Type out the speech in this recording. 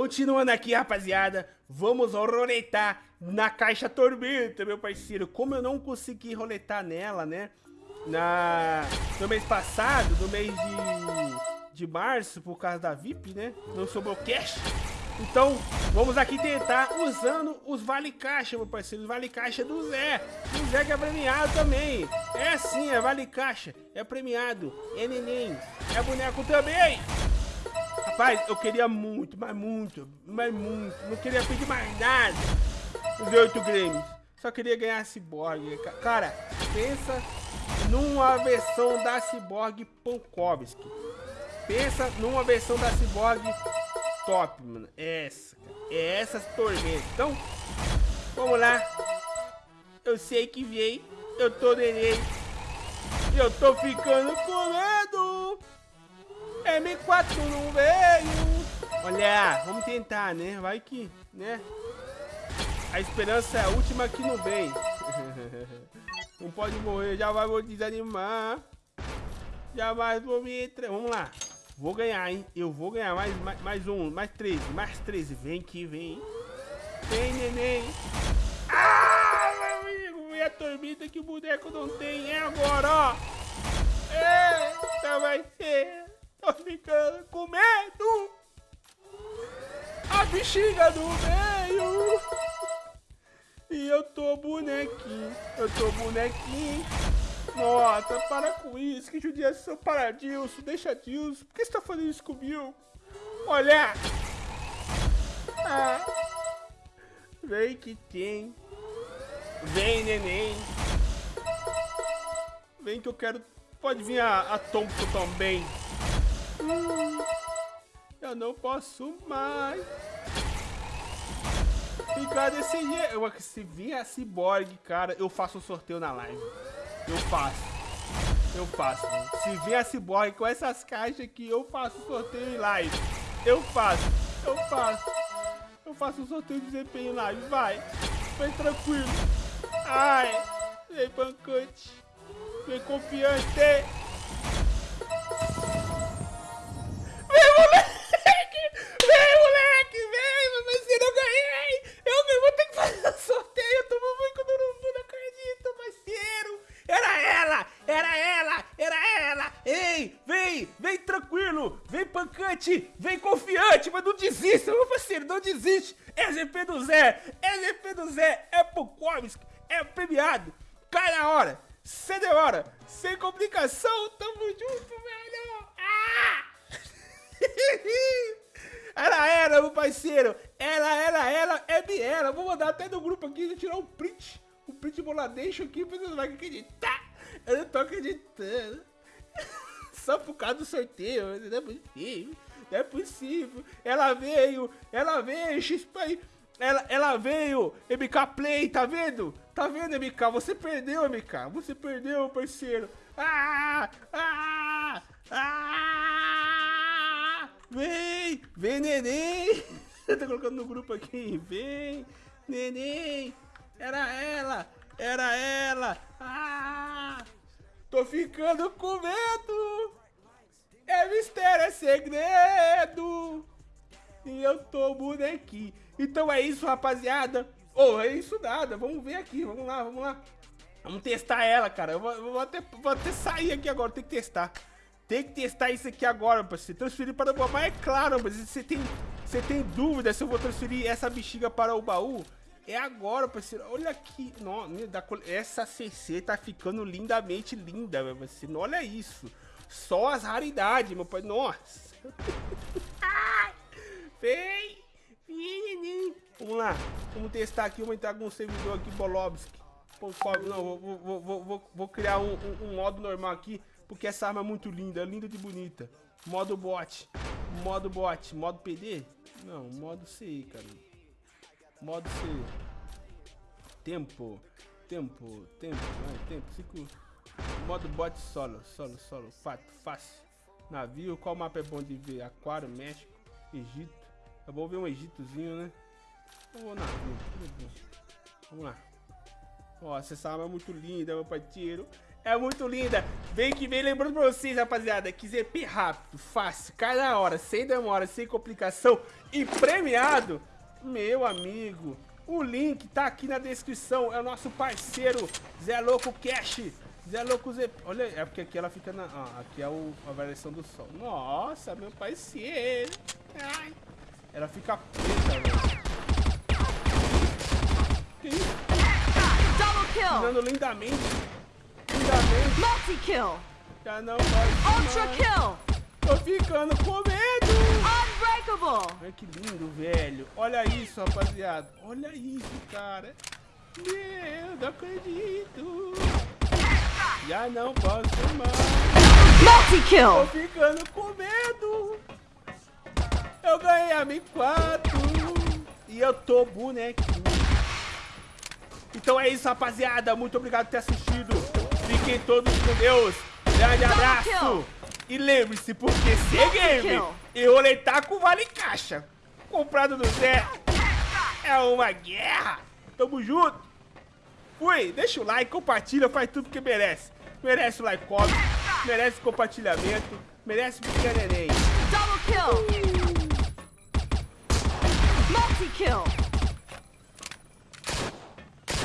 Continuando aqui, rapaziada, vamos roletar na caixa tormenta, meu parceiro. Como eu não consegui roletar nela, né? Na, no mês passado, no mês de, de março, por causa da VIP, né? Não sobrou cash. Então, vamos aqui tentar usando os vale caixa, meu parceiro. Os vale caixa do Zé. O Zé que é premiado também. É sim, é vale caixa. É premiado. É neném. É boneco também. Rapaz, eu queria muito, mas muito, mas muito. Não queria pedir mais nada. Os oito Grêmios. Só queria ganhar a Cyborg. Cara, pensa numa versão da Cyborg Pankovski. Pensa numa versão da Cyborg top, mano. É essa, cara. É essas. Então, vamos lá. Eu sei que veio. Eu tô neném. Eu tô ficando com medo. M4 não veio. Olha, vamos tentar, né? Vai que, né? A esperança é a última que não vem. não pode morrer, já vai vou desanimar. Já vai vou me... Vamos lá. Vou ganhar, hein? Eu vou ganhar mais, mais, mais um, mais 13, mais 13. Vem que vem. Vem, neném. Ah, meu amigo. E a tormenta que o boneco não tem. É agora, ó. Eita, vai ser. Ficando com medo. A bexiga do meio. E eu tô bonequinho. Eu tô bonequinho. Nossa, para com isso. Que judiação. Para, Dilson. Deixa Dilson. Por que você tá fazendo isso comigo? Olha. Ah. Vem que tem. Vem, neném. Vem que eu quero... Pode vir a, a também. Eu não posso mais ficar desse jeito. Se vir a Cyborg, cara, eu faço um sorteio na live. Eu faço. Eu faço. Se vir a Cyborg com essas caixas aqui, eu faço sorteio em live. Eu faço. Eu faço. Eu faço um sorteio de desempenho em live. Vai. Vem tranquilo. Ai. Vem pancante. Vem confiante. Pancante, vem confiante, mas não desista, meu parceiro, não desiste. É GP do Zé, é GP do Zé, é Pokovski, é premiado. Cai na hora, sem demora, sem complicação, tamo junto, velho. Ah! Era ela, meu parceiro. Ela, ela, ela, é de ela. Vou mandar até no grupo aqui, tirar um print. Um print boladeixo aqui, pra vocês não acreditar. Eu não tô acreditando só por causa do sorteio. Não é possível. Não é possível. Ela veio, ela veio, XP. Ela, ela veio, MK Play, tá vendo? Tá vendo, MK? Você perdeu, MK. Você perdeu, parceiro. Ah! Ah! Ah! Vem! Vem, neném! tá colocando no grupo aqui. Vem, neném! Era ela! Era ela! Ah! Tô ficando com medo! Mistério, é segredo. E eu tô bonequinho. Então é isso, rapaziada. Ou oh, é isso nada. Vamos ver aqui. Vamos lá, vamos lá. Vamos testar ela, cara. Eu vou, vou, até, vou até sair aqui agora. Tem que testar. Tem que testar isso aqui agora, você transferir para o baú. Mas é claro, mas você tem, você tem dúvida se eu vou transferir essa bexiga para o baú? É agora, parceiro. Olha aqui. Não, essa CC tá ficando lindamente linda, meu parceiro. Olha isso. Só as raridades, meu pai. Nossa. Vem. Vem, Vamos lá. Vamos testar aqui. Vamos entrar com um servidor aqui, Bolobski. Não, vou, vou, vou, vou, criar um, um, um, modo normal aqui. Porque essa arma é muito linda. Linda de bonita. Modo bot. Modo bot. Modo PD? Não, modo C, cara. Modo C. Tempo. Tempo. Tempo. Vai, tempo. Cinco... Modo bot solo, solo, solo, fato, fácil. Navio, qual mapa é bom de ver? Aquário, México, Egito. É bom ver um Egitozinho, né? Eu vou navio, Vamos lá. Ó, essa arma é muito linda, meu parceiro. É muito linda. Vem que vem lembrando pra vocês, rapaziada, que ZP rápido, fácil, cada hora, sem demora, sem complicação e premiado. Meu amigo, o link tá aqui na descrição. É o nosso parceiro Zé Louco Cash. Zé Louco Zé... Olha, é porque aqui ela fica na... Ah, aqui é o, a variação do sol. Nossa, meu parceiro. Ai. Ela fica preta, velho. Que isso? Tirando lindamente. Lindamente. Multi-kill! Já não pode Ultra mais. kill! Tô ficando com medo. Unbreakable! Olha que lindo, velho. Olha isso, rapaziada. Olha isso, cara. Meu, não acredito. Já não posso mais. Tô Multi-kill! ficando com medo. Eu ganhei a M4. E eu tô bonequinho. Então é isso, rapaziada. Muito obrigado por ter assistido. Fiquem todos com Deus. Grande abraço. E lembre-se, porque ser game e roletar com vale caixa. Comprado do Zé. É uma guerra. Tamo junto. Fui. Deixa o like, compartilha, faz tudo que merece. Merece o like, come, merece compartilhamento, merece pequeno neném. Double kill! Multi-kill!